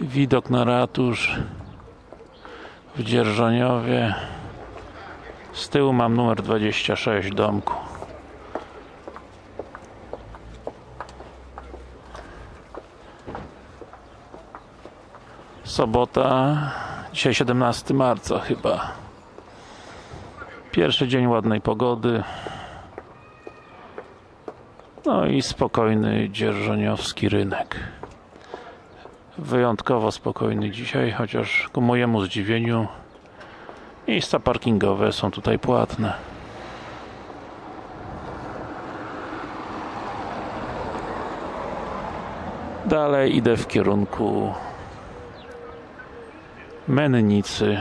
Widok na ratusz w Dzierżoniowie. Z tyłu mam numer 26 domku. Sobota, dzisiaj 17 marca chyba. Pierwszy dzień ładnej pogody. No i spokojny dzierżoniowski rynek. Wyjątkowo spokojny dzisiaj, chociaż ku mojemu zdziwieniu miejsca parkingowe są tutaj płatne. Dalej idę w kierunku Mennicy.